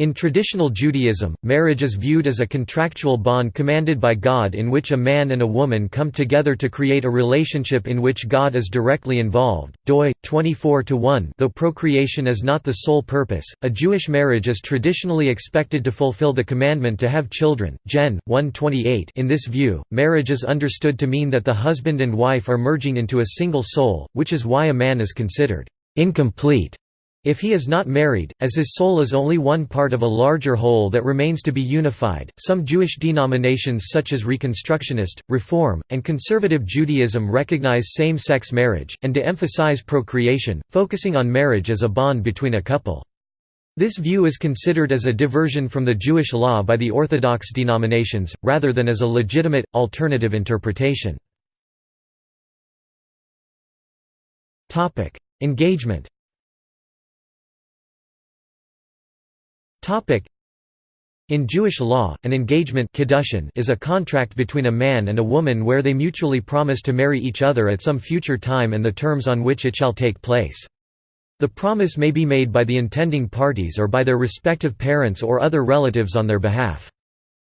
In traditional Judaism, marriage is viewed as a contractual bond commanded by God in which a man and a woman come together to create a relationship in which God is directly involved. doi 24-1 Though procreation is not the sole purpose, a Jewish marriage is traditionally expected to fulfill the commandment to have children. Gen. 128 In this view, marriage is understood to mean that the husband and wife are merging into a single soul, which is why a man is considered incomplete if he is not married, as his soul is only one part of a larger whole that remains to be unified, some Jewish denominations such as Reconstructionist, Reform, and Conservative Judaism recognize same-sex marriage, and to emphasize procreation, focusing on marriage as a bond between a couple. This view is considered as a diversion from the Jewish law by the Orthodox denominations, rather than as a legitimate, alternative interpretation. Engagement In Jewish law, an engagement is a contract between a man and a woman where they mutually promise to marry each other at some future time and the terms on which it shall take place. The promise may be made by the intending parties or by their respective parents or other relatives on their behalf.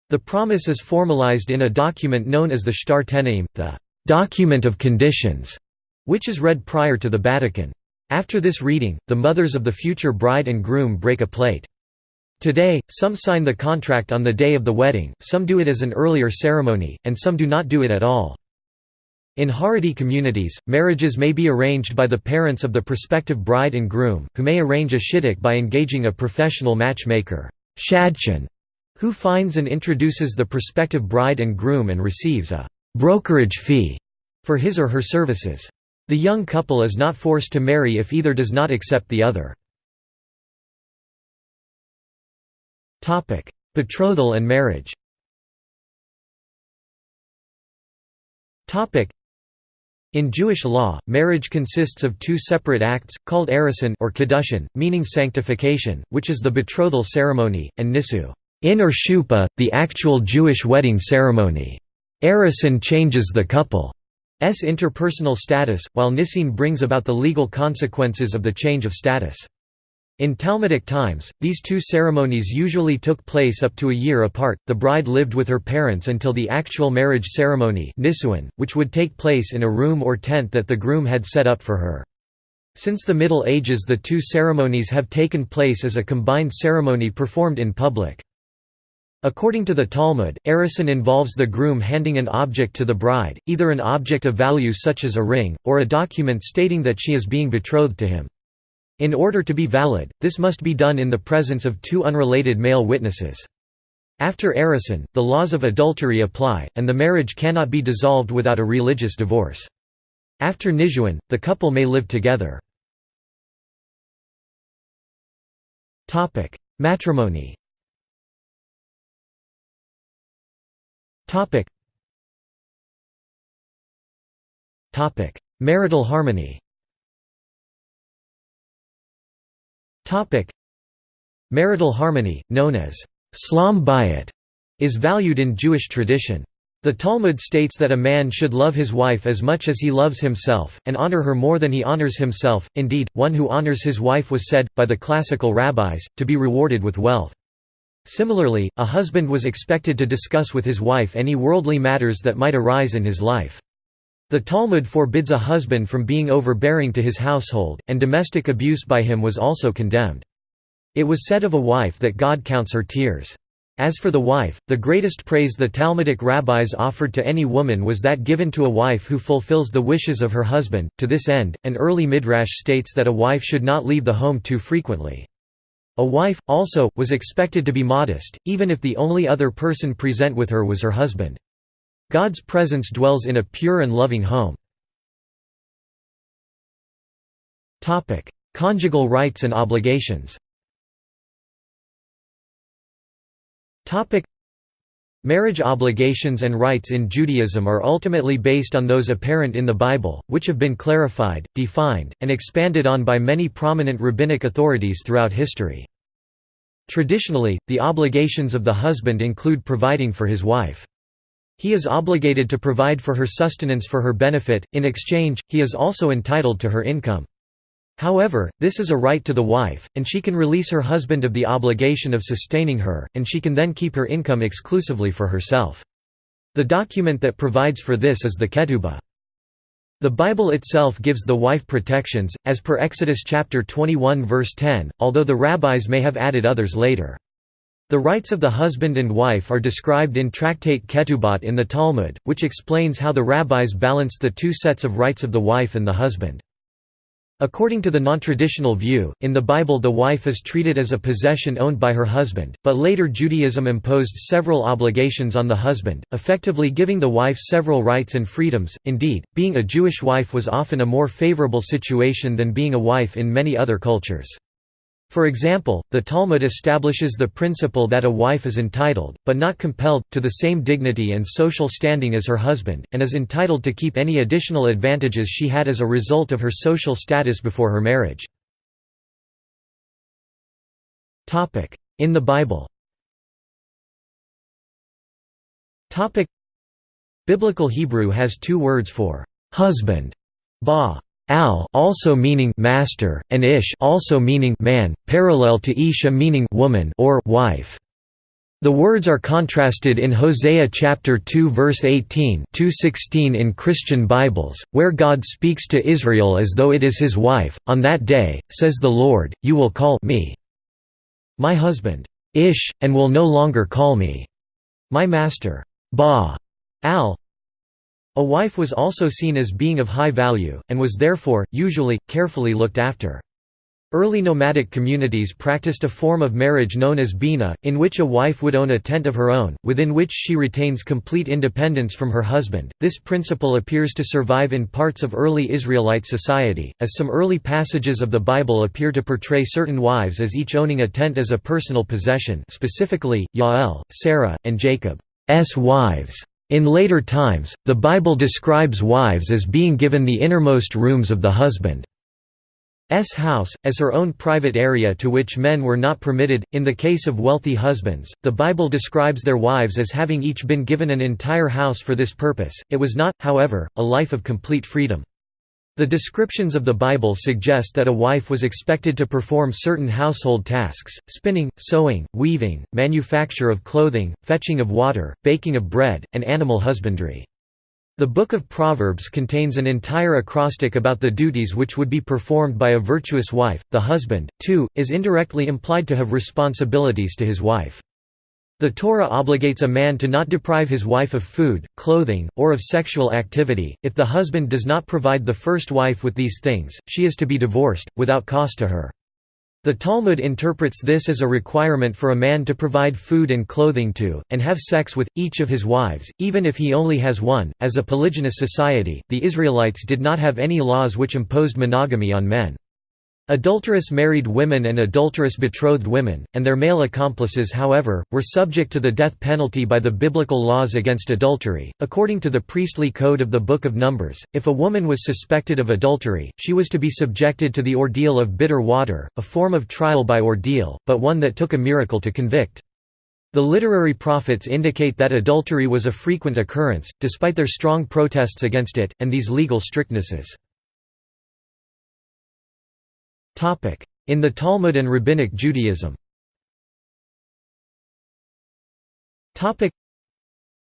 The promise is formalized in a document known as the Shtar Tenaim, the document of conditions, which is read prior to the badeken. After this reading, the mothers of the future bride and groom break a plate. Today, some sign the contract on the day of the wedding, some do it as an earlier ceremony, and some do not do it at all. In Haredi communities, marriages may be arranged by the parents of the prospective bride and groom, who may arrange a shidduch by engaging a professional matchmaker who finds and introduces the prospective bride and groom and receives a brokerage fee for his or her services. The young couple is not forced to marry if either does not accept the other. Topic: Betrothal and marriage. Topic: In Jewish law, marriage consists of two separate acts, called erusin or kiddushin, meaning sanctification, which is the betrothal ceremony, and nisu, in or chuppah, the actual Jewish wedding ceremony. Erusin changes the couple's interpersonal status, while nisuin brings about the legal consequences of the change of status. In Talmudic times, these two ceremonies usually took place up to a year apart. The bride lived with her parents until the actual marriage ceremony, nisuin, which would take place in a room or tent that the groom had set up for her. Since the Middle Ages, the two ceremonies have taken place as a combined ceremony performed in public. According to the Talmud, erusin involves the groom handing an object to the bride, either an object of value such as a ring, or a document stating that she is being betrothed to him. In order to be valid, this must be done in the presence of two unrelated male witnesses. After erusin, the laws of adultery apply, and the marriage cannot be dissolved without a religious divorce. After nisuin, the couple may live together. Matrimony Marital harmony Marital harmony, known as Shlom bayit, is valued in Jewish tradition. The Talmud states that a man should love his wife as much as he loves himself, and honor her more than he honors himself. Indeed, one who honors his wife was said, by the classical rabbis, to be rewarded with wealth. Similarly, a husband was expected to discuss with his wife any worldly matters that might arise in his life. The Talmud forbids a husband from being overbearing to his household, and domestic abuse by him was also condemned. It was said of a wife that God counts her tears. As for the wife, the greatest praise the Talmudic rabbis offered to any woman was that given to a wife who fulfills the wishes of her husband. To this end, an early midrash states that a wife should not leave the home too frequently. A wife, also, was expected to be modest, even if the only other person present with her was her husband. God's presence dwells in a pure and loving home. Conjugal rights and obligations Marriage obligations and rights in Judaism are ultimately based on those apparent in the Bible, which have been clarified, defined, and expanded on by many prominent rabbinic authorities throughout history. Traditionally, the obligations of the husband include providing for his wife. He is obligated to provide for her sustenance for her benefit, in exchange, he is also entitled to her income. However, this is a right to the wife, and she can release her husband of the obligation of sustaining her, and she can then keep her income exclusively for herself. The document that provides for this is the Ketubah. The Bible itself gives the wife protections, as per Exodus chapter 21 verse 10, although the rabbis may have added others later. The rights of the husband and wife are described in Tractate Ketubot in the Talmud, which explains how the rabbis balanced the two sets of rights of the wife and the husband. According to the non-traditional view, in the Bible the wife is treated as a possession owned by her husband, but later Judaism imposed several obligations on the husband, effectively giving the wife several rights and freedoms. Indeed, being a Jewish wife was often a more favorable situation than being a wife in many other cultures. For example, the Talmud establishes the principle that a wife is entitled, but not compelled, to the same dignity and social standing as her husband, and is entitled to keep any additional advantages she had as a result of her social status before her marriage. In the Bible Biblical Hebrew has two words for husband, ba al also meaning master, and ish also meaning man, parallel to isha meaning woman or wife. The words are contrasted in Hosea chapter 2 verse 18 2:16 in Christian Bibles, where God speaks to Israel as though it is his wife. On that day, says the Lord, you will call me my husband, Ish, and will no longer call me my master, Ba al, a wife was also seen as being of high value, and was therefore, usually, carefully looked after. Early nomadic communities practiced a form of marriage known as bina, in which a wife would own a tent of her own, within which she retains complete independence from her husband. This principle appears to survive in parts of early Israelite society, as some early passages of the Bible appear to portray certain wives as each owning a tent as a personal possession specifically, Yael, Sarah, and Jacob's wives. In later times, the Bible describes wives as being given the innermost rooms of the husband's house, as her own private area to which men were not permitted. In the case of wealthy husbands, the Bible describes their wives as having each been given an entire house for this purpose. It was not, however, a life of complete freedom. The descriptions of the Bible suggest that a wife was expected to perform certain household tasks, spinning, sewing, weaving, manufacture of clothing, fetching of water, baking of bread, and animal husbandry. The Book of Proverbs contains an entire acrostic about the duties which would be performed by a virtuous wife. The husband, too, is indirectly implied to have responsibilities to his wife. The Torah obligates a man to not deprive his wife of food, clothing, or of sexual activity. If the husband does not provide the first wife with these things, she is to be divorced, without cost to her. The Talmud interprets this as a requirement for a man to provide food and clothing to, and have sex with, each of his wives, even if he only has one. As a polygynous society, the Israelites did not have any laws which imposed monogamy on men. Adulterous married women and adulterous betrothed women, and their male accomplices however, were subject to the death penalty by the biblical laws against adultery. According to the priestly code of the Book of Numbers, if a woman was suspected of adultery, she was to be subjected to the ordeal of bitter water, a form of trial by ordeal, but one that took a miracle to convict. The literary prophets indicate that adultery was a frequent occurrence, despite their strong protests against it, and these legal strictnesses. In the Talmud and Rabbinic Judaism.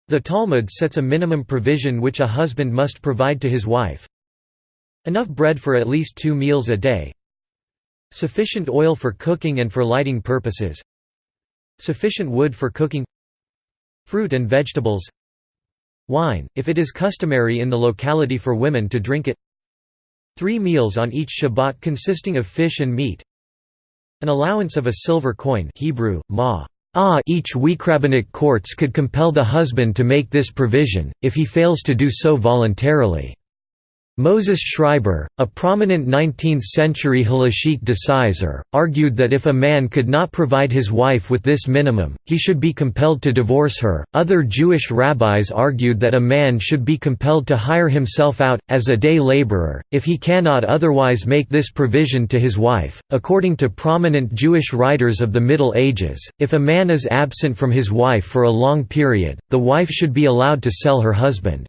The Talmud sets a minimum provision which a husband must provide to his wife. Enough bread for at least two meals a day. Sufficient oil for cooking and for lighting purposes. Sufficient wood for cooking. Fruit and vegetables. Wine, if it is customary in the locality for women to drink it Three meals on each Shabbat consisting of fish and meat. An allowance of a silver coin Hebrew, ma. Ah, each week rabbinic courts could compel the husband to make this provision, if he fails to do so voluntarily. Moses Schreiber, a prominent 19th-century halachic decisor, argued that if a man could not provide his wife with this minimum, he should be compelled to divorce her. Other Jewish rabbis argued that a man should be compelled to hire himself out as a day laborer if he cannot otherwise make this provision to his wife. According to prominent Jewish writers of the Middle Ages, if a man is absent from his wife for a long period, the wife should be allowed to sell her husband.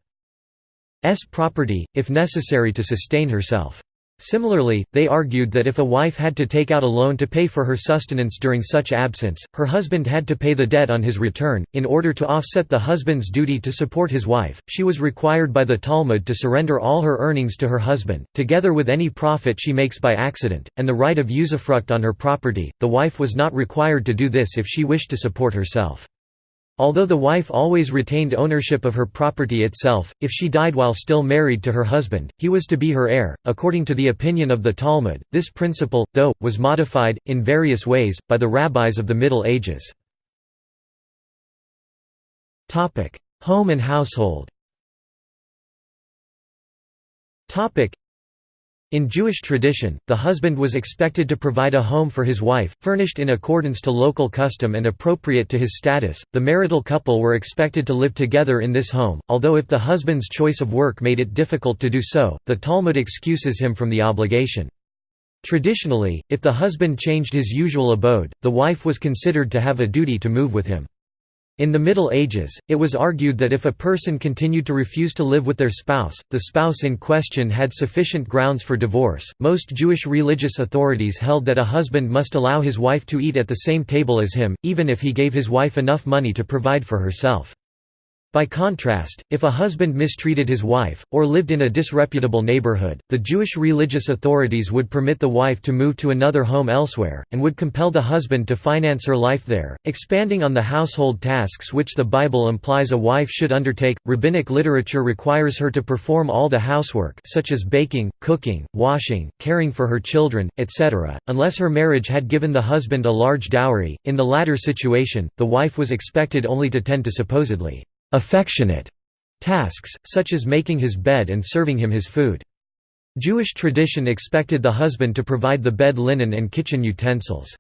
S property, if necessary to sustain herself. Similarly, they argued that if a wife had to take out a loan to pay for her sustenance during such absence, her husband had to pay the debt on his return. In order to offset the husband's duty to support his wife, she was required by the Talmud to surrender all her earnings to her husband, together with any profit she makes by accident, and the right of usufruct on her property. The wife was not required to do this if she wished to support herself. Although the wife always retained ownership of her property itself, if she died while still married to her husband, he was to be her heir. According to the opinion of the Talmud, this principle, though, was modified, in various ways, by the rabbis of the Middle Ages. Home and household in Jewish tradition, the husband was expected to provide a home for his wife, furnished in accordance to local custom and appropriate to his status. The marital couple were expected to live together in this home, although if the husband's choice of work made it difficult to do so, the Talmud excuses him from the obligation. Traditionally, if the husband changed his usual abode, the wife was considered to have a duty to move with him. In the Middle Ages, it was argued that if a person continued to refuse to live with their spouse, the spouse in question had sufficient grounds for divorce. Most Jewish religious authorities held that a husband must allow his wife to eat at the same table as him, even if he gave his wife enough money to provide for herself. By contrast, if a husband mistreated his wife, or lived in a disreputable neighborhood, the Jewish religious authorities would permit the wife to move to another home elsewhere, and would compel the husband to finance her life there. Expanding on the household tasks which the Bible implies a wife should undertake, rabbinic literature requires her to perform all the housework such as baking, cooking, washing, caring for her children, etc., unless her marriage had given the husband a large dowry. In the latter situation, the wife was expected only to tend to supposedly affectionate tasks, such as making his bed and serving him his food. Jewish tradition expected the husband to provide the bed linen and kitchen utensils.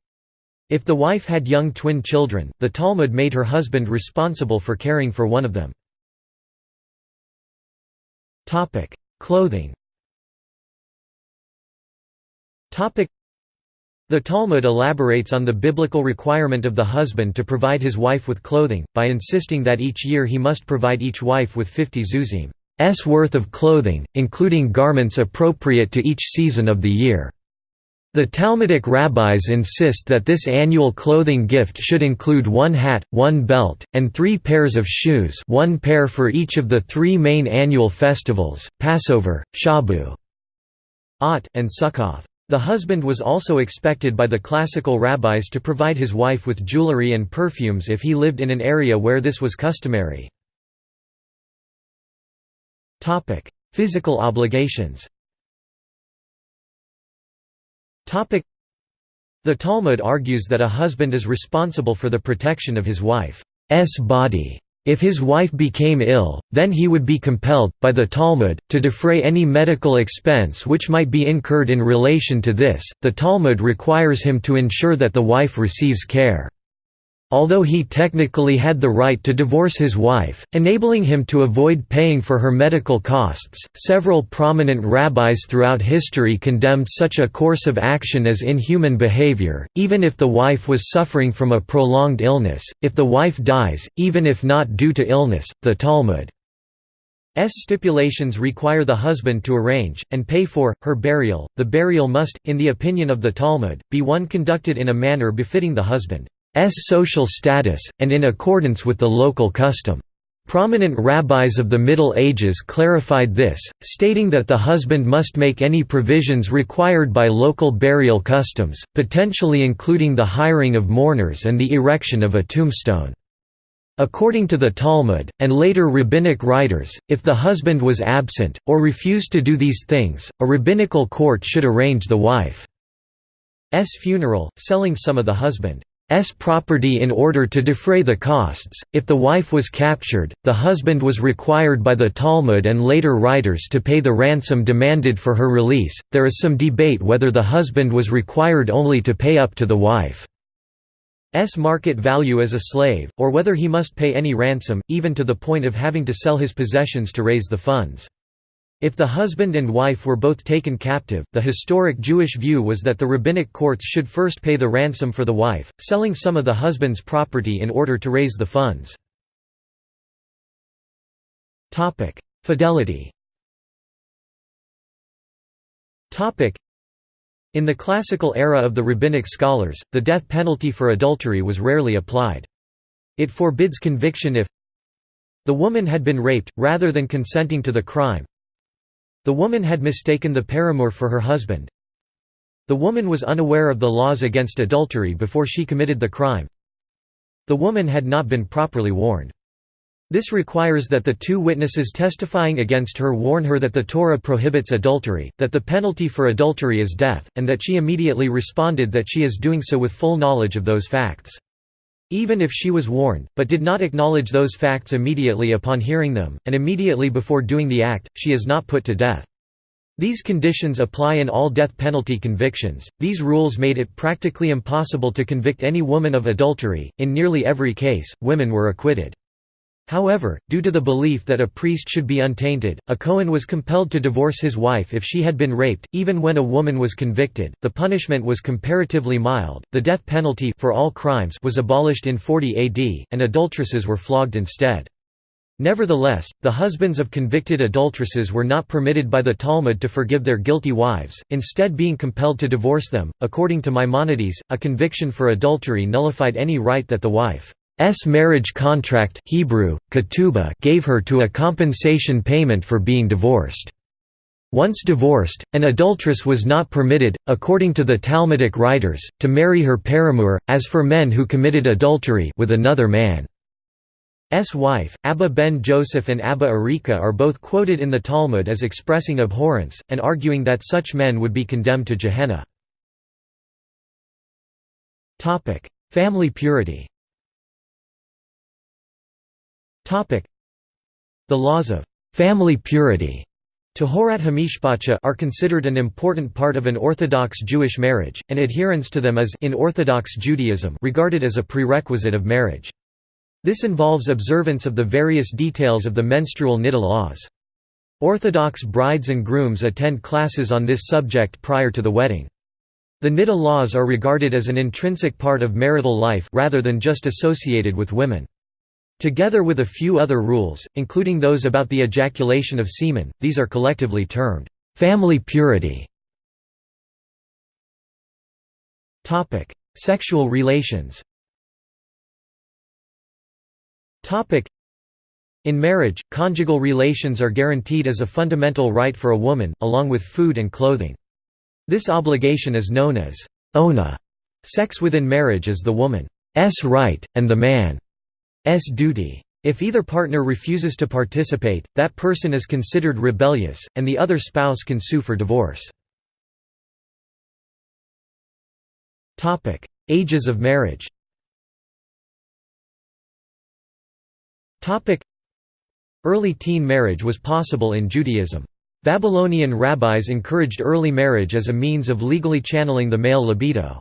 If the wife had young twin children, the Talmud made her husband responsible for caring for one of them. Clothing the Talmud elaborates on the biblical requirement of the husband to provide his wife with clothing, by insisting that each year he must provide each wife with 50 zuzim's worth of clothing, including garments appropriate to each season of the year. The Talmudic rabbis insist that this annual clothing gift should include one hat, one belt, and three pairs of shoes one pair for each of the three main annual festivals, Passover, Shabu, and Sukkoth. The husband was also expected by the classical rabbis to provide his wife with jewelry and perfumes if he lived in an area where this was customary. Physical obligations The Talmud argues that a husband is responsible for the protection of his wife's body. If his wife became ill, then he would be compelled, by the Talmud, to defray any medical expense which might be incurred in relation to this. The Talmud requires him to ensure that the wife receives care. Although he technically had the right to divorce his wife, enabling him to avoid paying for her medical costs, several prominent rabbis throughout history condemned such a course of action as inhuman behavior, even if the wife was suffering from a prolonged illness, if the wife dies, even if not due to illness, the Talmud S stipulations require the husband to arrange, and pay for, her burial. The burial must, in the opinion of the Talmud, be one conducted in a manner befitting the husband. S social status, and in accordance with the local custom. Prominent rabbis of the Middle Ages clarified this, stating that the husband must make any provisions required by local burial customs, potentially including the hiring of mourners and the erection of a tombstone. According to the Talmud, and later rabbinic writers, if the husband was absent, or refused to do these things, a rabbinical court should arrange the wife's funeral, selling some of the husband. S property in order to defray the costs. If the wife was captured, the husband was required by the Talmud and later writers to pay the ransom demanded for her release. There is some debate whether the husband was required only to pay up to the wife's market value as a slave, or whether he must pay any ransom, even to the point of having to sell his possessions to raise the funds. If the husband and wife were both taken captive, the historic Jewish view was that the rabbinic courts should first pay the ransom for the wife, selling some of the husband's property in order to raise the funds. Fidelity In the classical era of the rabbinic scholars, the death penalty for adultery was rarely applied. It forbids conviction if the woman had been raped, rather than consenting to the crime the woman had mistaken the paramour for her husband the woman was unaware of the laws against adultery before she committed the crime the woman had not been properly warned. This requires that the two witnesses testifying against her warn her that the Torah prohibits adultery, that the penalty for adultery is death, and that she immediately responded that she is doing so with full knowledge of those facts. Even if she was warned, but did not acknowledge those facts immediately upon hearing them, and immediately before doing the act, she is not put to death. These conditions apply in all death penalty convictions. These rules made it practically impossible to convict any woman of adultery. In nearly every case, women were acquitted. However, due to the belief that a priest should be untainted, a Cohen was compelled to divorce his wife if she had been raped, even when a woman was convicted. The punishment was comparatively mild. The death penalty for all crimes was abolished in 40 AD, and adulteresses were flogged instead. Nevertheless, the husbands of convicted adulteresses were not permitted by the Talmud to forgive their guilty wives, instead being compelled to divorce them. According to Maimonides, a conviction for adultery nullified any right that the wife's marriage contract Hebrew, ketubah gave her to a compensation payment for being divorced. Once divorced, an adulteress was not permitted, according to the Talmudic writers, to marry her paramour, as for men who committed adultery with another man. S wife, Abba ben Joseph and Abba Arika are both quoted in the Talmud as expressing abhorrence, and arguing that such men would be condemned to Gehenna. Family purity The laws of family purity Tahorat Hamishpacha are considered an important part of an Orthodox Jewish marriage, and adherence to them is in Orthodox Judaism regarded as a prerequisite of marriage. This involves observance of the various details of the menstrual niddah laws. Orthodox brides and grooms attend classes on this subject prior to the wedding. The niddah laws are regarded as an intrinsic part of marital life rather than just associated with women. Together with a few other rules, including those about the ejaculation of semen, these are collectively termed, "...family purity". Sexual relations in marriage, conjugal relations are guaranteed as a fundamental right for a woman, along with food and clothing. This obligation is known as ona. Sex within marriage is the woman's right, and the man's duty. If either partner refuses to participate, that person is considered rebellious, and the other spouse can sue for divorce. Ages of marriage Early teen marriage was possible in Judaism. Babylonian rabbis encouraged early marriage as a means of legally channeling the male libido.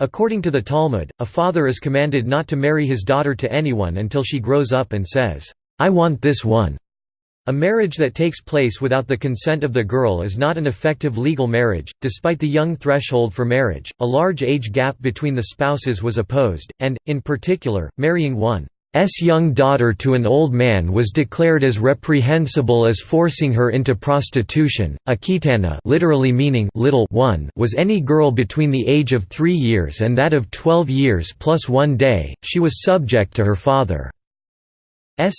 According to the Talmud, a father is commanded not to marry his daughter to anyone until she grows up and says, "'I want this one'". A marriage that takes place without the consent of the girl is not an effective legal marriage. Despite the young threshold for marriage, a large age gap between the spouses was opposed, and, in particular, marrying one S young daughter to an old man was declared as reprehensible as forcing her into prostitution. A kitana, literally meaning little one, was any girl between the age of 3 years and that of 12 years plus 1 day. She was subject to her father's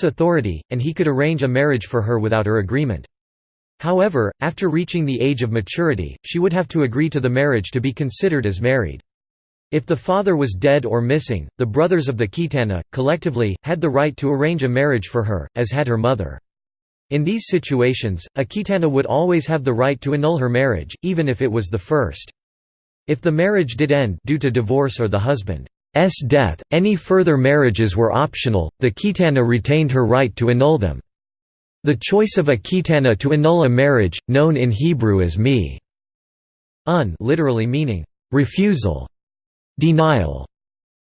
authority, and he could arrange a marriage for her without her agreement. However, after reaching the age of maturity, she would have to agree to the marriage to be considered as married. If the father was dead or missing, the brothers of the Kitana, collectively, had the right to arrange a marriage for her, as had her mother. In these situations, a Kitana would always have the right to annul her marriage, even if it was the first. If the marriage did end due to divorce or the husband's death, any further marriages were optional, the Kitana retained her right to annul them. The choice of a Kitana to annul a marriage, known in Hebrew as mi un literally meaning, refusal, Denial.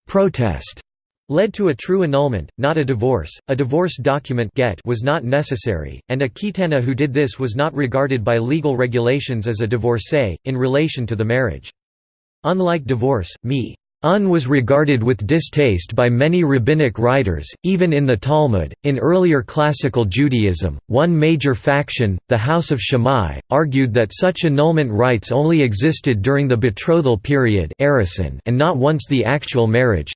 Protest led to a true annulment, not a divorce. A divorce document get was not necessary, and a kitana who did this was not regarded by legal regulations as a divorcee, in relation to the marriage. Unlike divorce, mi Un was regarded with distaste by many rabbinic writers, even in the Talmud. In earlier classical Judaism, one major faction, the House of Shammai, argued that such annulment rites only existed during the betrothal period and not once the actual marriage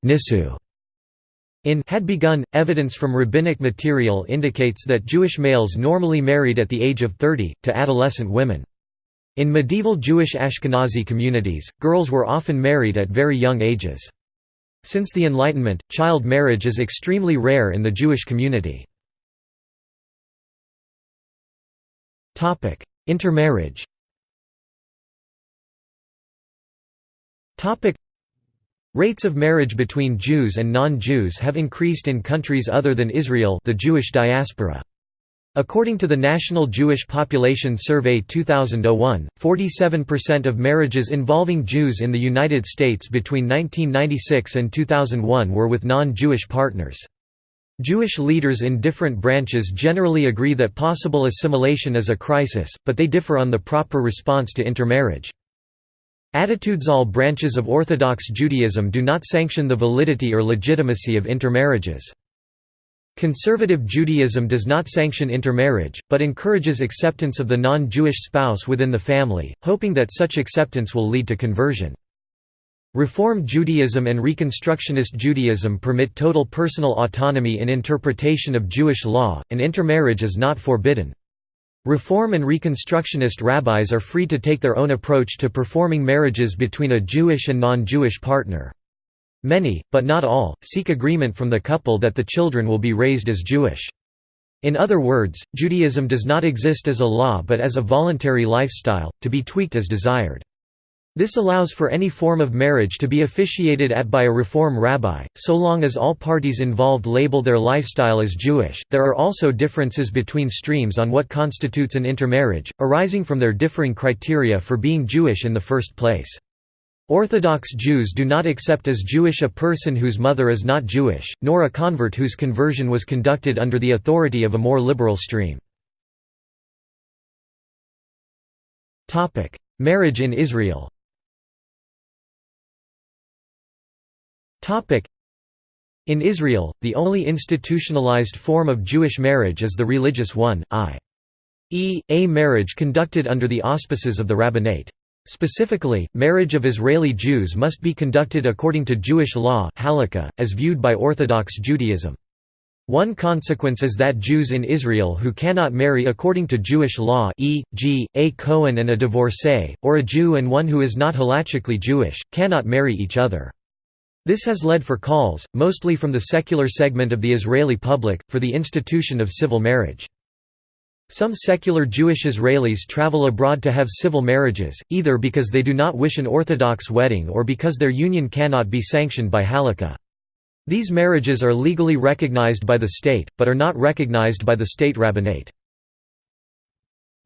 in had begun. Evidence from rabbinic material indicates that Jewish males normally married at the age of 30, to adolescent women. In medieval Jewish Ashkenazi communities, girls were often married at very young ages. Since the Enlightenment, child marriage is extremely rare in the Jewish community. Intermarriage Rates of marriage between Jews and non-Jews have increased in countries other than Israel the Jewish diaspora. According to the National Jewish Population Survey 2001, 47% of marriages involving Jews in the United States between 1996 and 2001 were with non-Jewish partners. Jewish leaders in different branches generally agree that possible assimilation is a crisis, but they differ on the proper response to intermarriage. Attitudes All branches of Orthodox Judaism do not sanction the validity or legitimacy of intermarriages. Conservative Judaism does not sanction intermarriage, but encourages acceptance of the non-Jewish spouse within the family, hoping that such acceptance will lead to conversion. Reform Judaism and Reconstructionist Judaism permit total personal autonomy in interpretation of Jewish law, and intermarriage is not forbidden. Reform and Reconstructionist rabbis are free to take their own approach to performing marriages between a Jewish and non-Jewish partner. Many, but not all, seek agreement from the couple that the children will be raised as Jewish. In other words, Judaism does not exist as a law but as a voluntary lifestyle, to be tweaked as desired. This allows for any form of marriage to be officiated at by a Reform rabbi, so long as all parties involved label their lifestyle as Jewish. There are also differences between streams on what constitutes an intermarriage, arising from their differing criteria for being Jewish in the first place. Orthodox Jews do not accept as Jewish a person whose mother is not Jewish, nor a convert whose conversion was conducted under the authority of a more liberal stream. Marriage in Israel In Israel, the only institutionalized form of Jewish marriage is the religious one, i.e., a marriage conducted under the auspices of the rabbinate. Specifically, marriage of Israeli Jews must be conducted according to Jewish law as viewed by Orthodox Judaism. One consequence is that Jews in Israel who cannot marry according to Jewish law e.g., a Kohen and a divorcee, or a Jew and one who is not halachically Jewish, cannot marry each other. This has led for calls, mostly from the secular segment of the Israeli public, for the institution of civil marriage. Some secular Jewish Israelis travel abroad to have civil marriages, either because they do not wish an Orthodox wedding or because their union cannot be sanctioned by halakha. These marriages are legally recognized by the state, but are not recognized by the state rabbinate.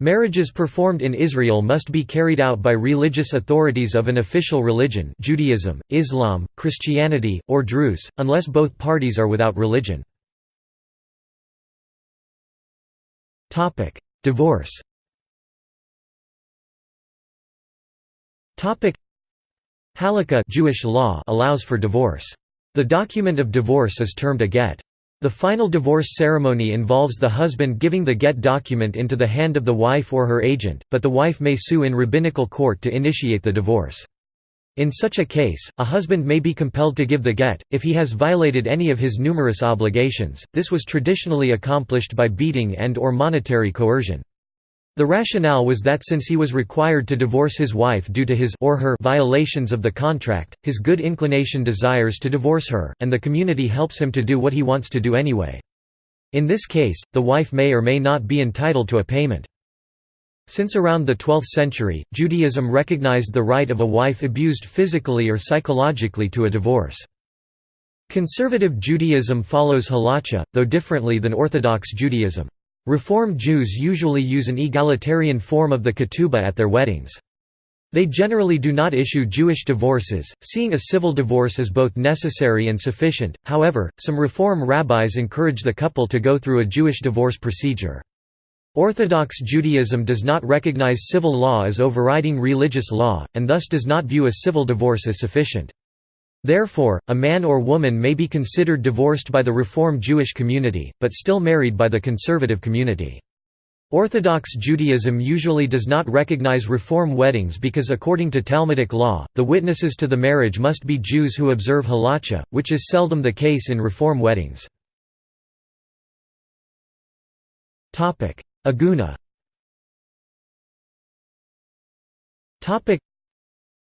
Marriages performed in Israel must be carried out by religious authorities of an official religion Judaism, Islam, Christianity, or Druze, unless both parties are without religion. Divorce Halakha Jewish law allows for divorce. The document of divorce is termed a get. The final divorce ceremony involves the husband giving the get document into the hand of the wife or her agent, but the wife may sue in rabbinical court to initiate the divorce. In such a case, a husband may be compelled to give the get, if he has violated any of his numerous obligations. This was traditionally accomplished by beating and or monetary coercion. The rationale was that since he was required to divorce his wife due to his or her violations of the contract, his good inclination desires to divorce her, and the community helps him to do what he wants to do anyway. In this case, the wife may or may not be entitled to a payment. Since around the 12th century, Judaism recognized the right of a wife abused physically or psychologically to a divorce. Conservative Judaism follows halacha, though differently than Orthodox Judaism. Reform Jews usually use an egalitarian form of the ketubah at their weddings. They generally do not issue Jewish divorces, seeing a civil divorce as both necessary and sufficient, however, some Reform rabbis encourage the couple to go through a Jewish divorce procedure. Orthodox Judaism does not recognize civil law as overriding religious law, and thus does not view a civil divorce as sufficient. Therefore, a man or woman may be considered divorced by the Reform Jewish community, but still married by the conservative community. Orthodox Judaism usually does not recognize Reform weddings because according to Talmudic law, the witnesses to the marriage must be Jews who observe halacha, which is seldom the case in Reform weddings. Aguna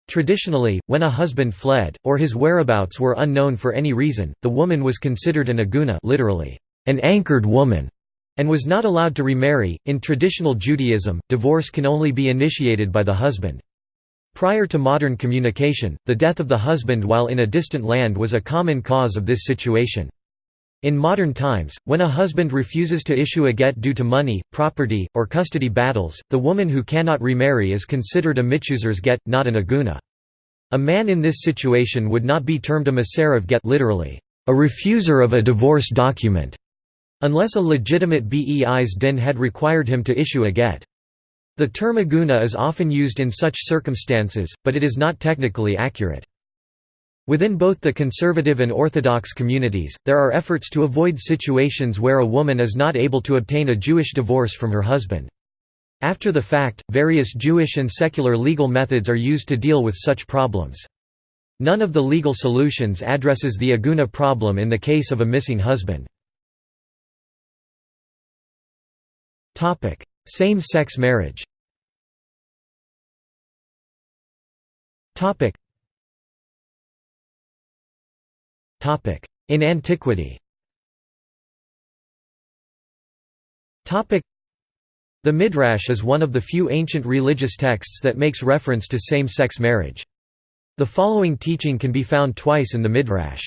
Traditionally, when a husband fled, or his whereabouts were unknown for any reason, the woman was considered an aguna literally, an anchored woman, and was not allowed to remarry. In traditional Judaism, divorce can only be initiated by the husband. Prior to modern communication, the death of the husband while in a distant land was a common cause of this situation. In modern times, when a husband refuses to issue a get due to money, property, or custody battles, the woman who cannot remarry is considered a mitzuser's get, not an aguna. A man in this situation would not be termed a maserev get literally, a refuser of a divorce document, unless a legitimate beis din had required him to issue a get. The term aguna is often used in such circumstances, but it is not technically accurate. Within both the conservative and orthodox communities, there are efforts to avoid situations where a woman is not able to obtain a Jewish divorce from her husband. After the fact, various Jewish and secular legal methods are used to deal with such problems. None of the legal solutions addresses the aguna problem in the case of a missing husband. Same-sex marriage In antiquity The Midrash is one of the few ancient religious texts that makes reference to same-sex marriage. The following teaching can be found twice in the Midrash.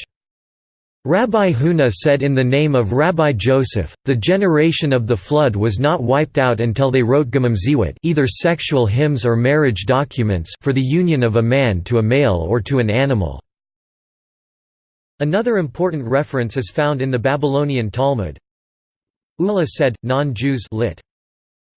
Rabbi Huna said in the name of Rabbi Joseph, the generation of the flood was not wiped out until they wrote Gemamziwot either sexual hymns or marriage documents for the union of a man to a male or to an animal. Another important reference is found in the Babylonian Talmud. Ula said, non-Jews lit.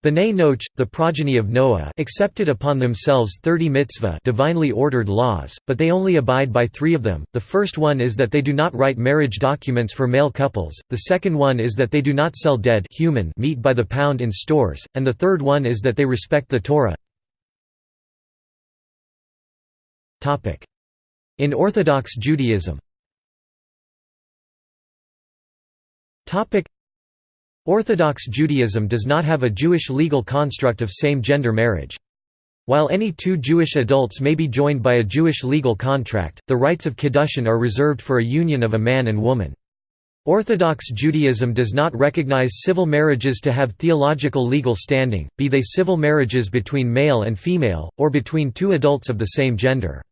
B'nai Noach, the progeny of Noah accepted upon themselves thirty mitzvah divinely ordered laws, but they only abide by three of them. The first one is that they do not write marriage documents for male couples, the second one is that they do not sell dead human meat by the pound in stores, and the third one is that they respect the Torah. In Orthodox Judaism Orthodox Judaism does not have a Jewish legal construct of same-gender marriage. While any two Jewish adults may be joined by a Jewish legal contract, the rights of Kiddushin are reserved for a union of a man and woman. Orthodox Judaism does not recognize civil marriages to have theological legal standing, be they civil marriages between male and female, or between two adults of the same gender.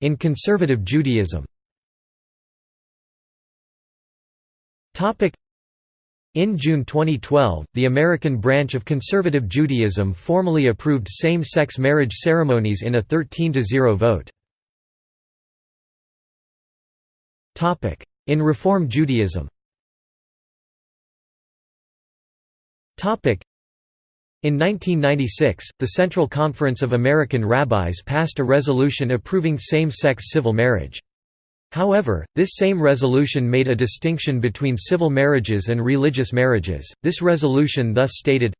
In conservative Judaism in June 2012, the American branch of conservative Judaism formally approved same-sex marriage ceremonies in a 13–0 vote. In Reform Judaism in 1996, the Central Conference of American Rabbis passed a resolution approving same-sex civil marriage. However, this same resolution made a distinction between civil marriages and religious marriages. This resolution thus stated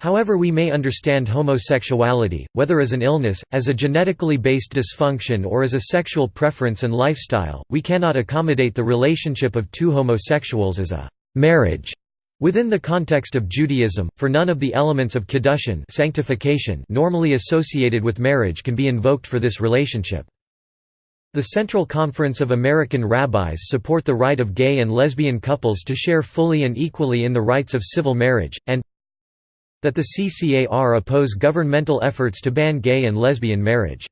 However we may understand homosexuality, whether as an illness, as a genetically based dysfunction or as a sexual preference and lifestyle, we cannot accommodate the relationship of two homosexuals as a «marriage» within the context of Judaism, for none of the elements of kiddushin sanctification normally associated with marriage can be invoked for this relationship. The Central Conference of American Rabbis support the right of gay and lesbian couples to share fully and equally in the rights of civil marriage, and that the CCAR oppose governmental efforts to ban gay and lesbian marriage.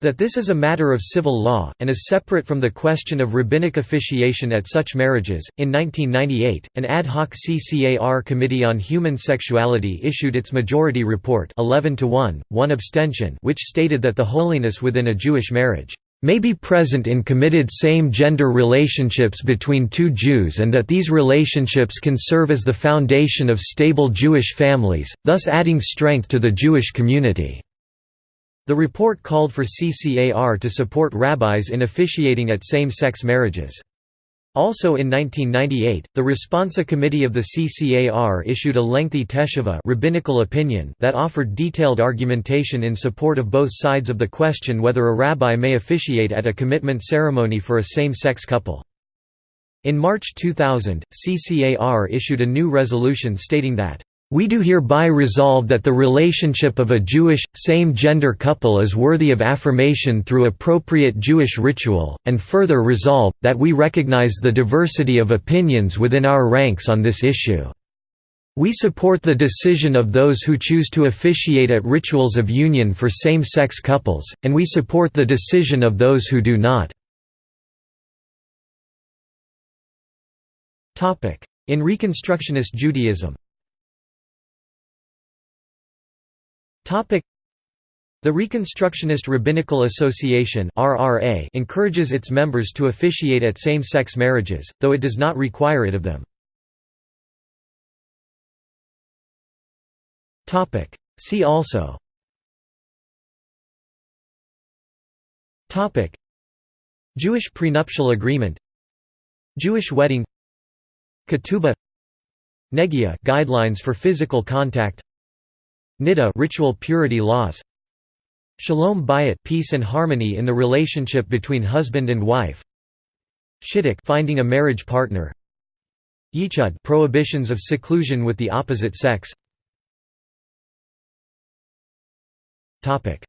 That this is a matter of civil law, and is separate from the question of rabbinic officiation at such marriages. In 1998, an ad hoc CCAR Committee on Human Sexuality issued its majority report 11 to 1, 1 abstention which stated that the holiness within a Jewish marriage may be present in committed same-gender relationships between two Jews and that these relationships can serve as the foundation of stable Jewish families, thus adding strength to the Jewish community." The report called for CCAR to support rabbis in officiating at same-sex marriages. Also in 1998, the Responsa Committee of the CCAR issued a lengthy teshuvah rabbinical opinion that offered detailed argumentation in support of both sides of the question whether a rabbi may officiate at a commitment ceremony for a same-sex couple. In March 2000, CCAR issued a new resolution stating that we do hereby resolve that the relationship of a Jewish, same-gender couple is worthy of affirmation through appropriate Jewish ritual, and further resolve, that we recognize the diversity of opinions within our ranks on this issue. We support the decision of those who choose to officiate at rituals of union for same-sex couples, and we support the decision of those who do not. In Reconstructionist Judaism The Reconstructionist Rabbinical Association encourages its members to officiate at same-sex marriages, though it does not require it of them. See also. Jewish prenuptial agreement. Jewish wedding. Ketubah. Negia guidelines for physical contact. Niddah ritual purity laws Shalom bayit peace and harmony in the relationship between husband and wife. Shidduch finding a marriage partner. Yichud prohibitions of seclusion with the opposite sex. Topic.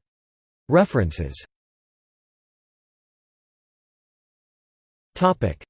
References. Topic